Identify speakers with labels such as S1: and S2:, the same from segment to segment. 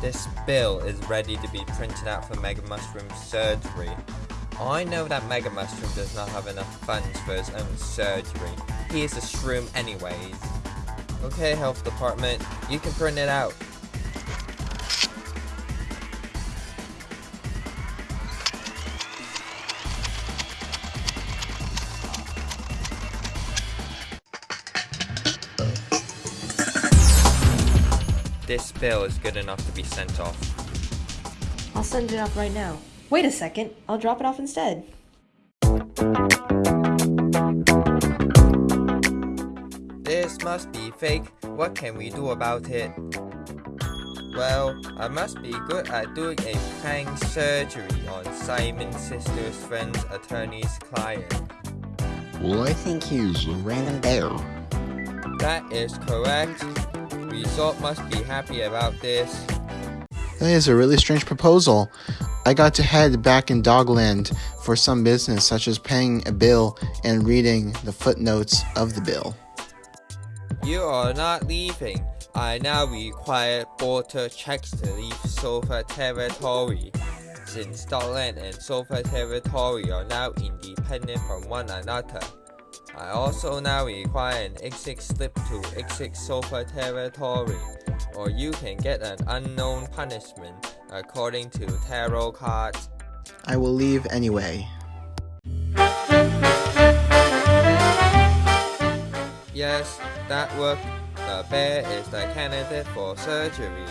S1: This bill is ready to be printed out for Mega Mushroom surgery. I know that Mega Mushroom does not have enough funds for his own surgery. He is a shroom anyways. Okay, health department, you can print it out. This bill is good enough to be sent off.
S2: I'll send it off right now. Wait a second, I'll drop it off instead.
S1: This must be fake. What can we do about it? Well, I must be good at doing a prank surgery on Simon's sister's friend's attorney's client.
S3: Well, I think he's a random bear.
S1: That is correct. Resort must be happy about this.
S4: That is a really strange proposal. I got to head back in Dogland for some business, such as paying a bill and reading the footnotes of the bill.
S1: You are not leaving. I now require border checks to leave Sofa territory. Since Dogland and Sofa territory are now independent from one another. I also now require an exit slip to exit Sofa territory, or you can get an unknown punishment according to tarot cards.
S4: I will leave anyway.
S1: Yes, that worked. The bear is the candidate for surgery,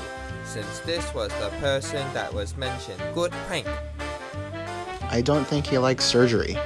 S1: since this was the person that was mentioned. Good prank.
S4: I don't think he likes surgery.